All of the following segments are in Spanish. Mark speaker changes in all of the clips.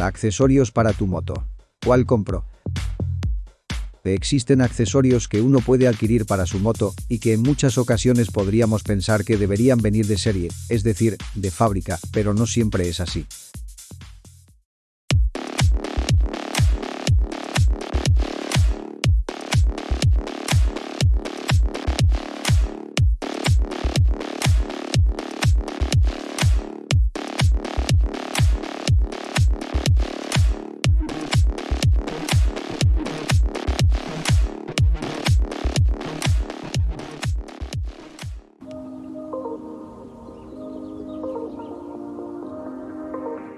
Speaker 1: Accesorios para tu moto. ¿Cuál compro? Existen accesorios que uno puede adquirir para su moto y que en muchas ocasiones podríamos pensar que deberían venir de serie, es decir, de fábrica, pero no siempre es así.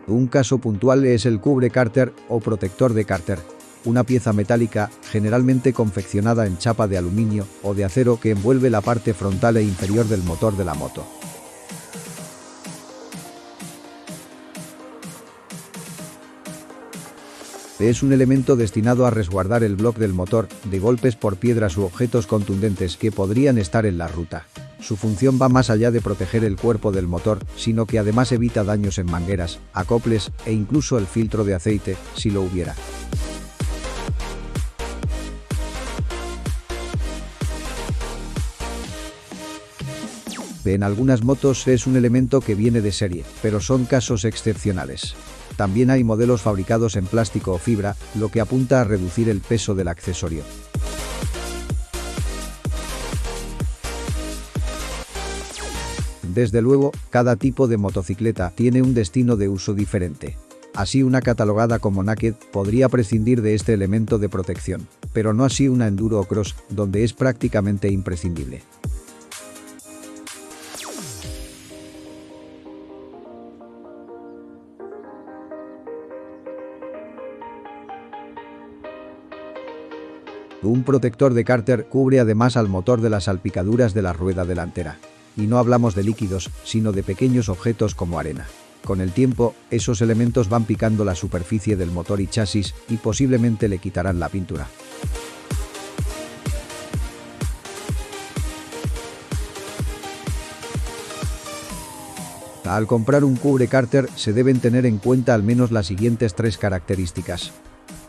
Speaker 1: Un caso puntual es el cubre cárter o protector de cárter, una pieza metálica generalmente confeccionada en chapa de aluminio o de acero que envuelve la parte frontal e inferior del motor de la moto. Es un elemento destinado a resguardar el bloque del motor de golpes por piedras u objetos contundentes que podrían estar en la ruta. Su función va más allá de proteger el cuerpo del motor, sino que además evita daños en mangueras, acoples e incluso el filtro de aceite, si lo hubiera. En algunas motos es un elemento que viene de serie, pero son casos excepcionales. También hay modelos fabricados en plástico o fibra, lo que apunta a reducir el peso del accesorio. Desde luego, cada tipo de motocicleta tiene un destino de uso diferente. Así una catalogada como Naked podría prescindir de este elemento de protección, pero no así una Enduro o Cross, donde es prácticamente imprescindible. Un protector de cárter cubre además al motor de las salpicaduras de la rueda delantera. Y no hablamos de líquidos, sino de pequeños objetos como arena. Con el tiempo, esos elementos van picando la superficie del motor y chasis y posiblemente le quitarán la pintura. Al comprar un cubre cárter se deben tener en cuenta al menos las siguientes tres características.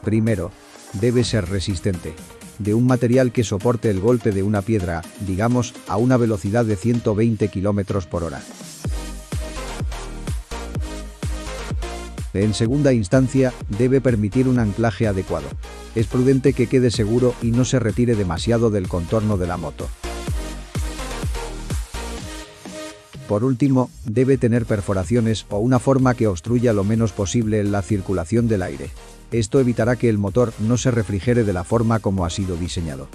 Speaker 1: Primero, debe ser resistente de un material que soporte el golpe de una piedra, digamos, a una velocidad de 120 km por hora. En segunda instancia, debe permitir un anclaje adecuado. Es prudente que quede seguro y no se retire demasiado del contorno de la moto. Por último, debe tener perforaciones o una forma que obstruya lo menos posible la circulación del aire. Esto evitará que el motor no se refrigere de la forma como ha sido diseñado.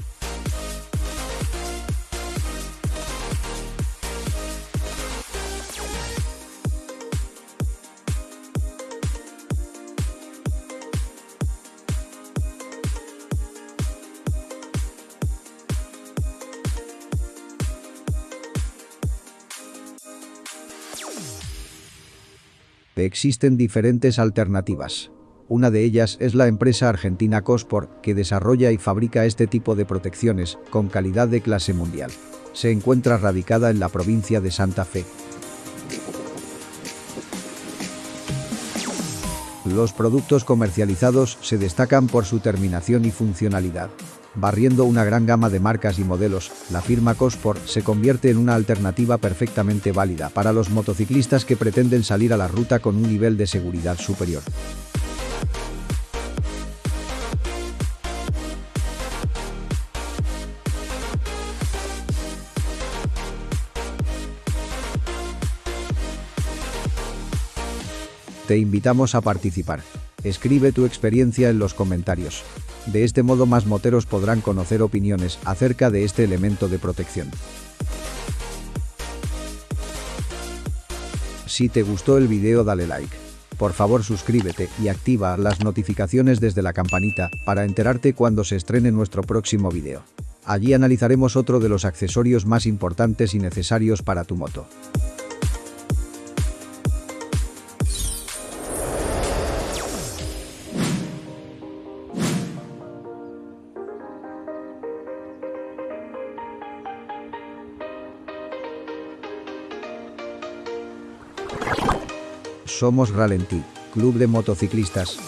Speaker 1: Existen diferentes alternativas. Una de ellas es la empresa argentina Cospor, que desarrolla y fabrica este tipo de protecciones con calidad de clase mundial. Se encuentra radicada en la provincia de Santa Fe. Los productos comercializados se destacan por su terminación y funcionalidad. Barriendo una gran gama de marcas y modelos, la firma Cospor se convierte en una alternativa perfectamente válida para los motociclistas que pretenden salir a la ruta con un nivel de seguridad superior. Te invitamos a participar. Escribe tu experiencia en los comentarios. De este modo más moteros podrán conocer opiniones acerca de este elemento de protección. Si te gustó el video dale like. Por favor suscríbete y activa las notificaciones desde la campanita para enterarte cuando se estrene nuestro próximo video. Allí analizaremos otro de los accesorios más importantes y necesarios para tu moto. Somos Ralentí. Club de Motociclistas.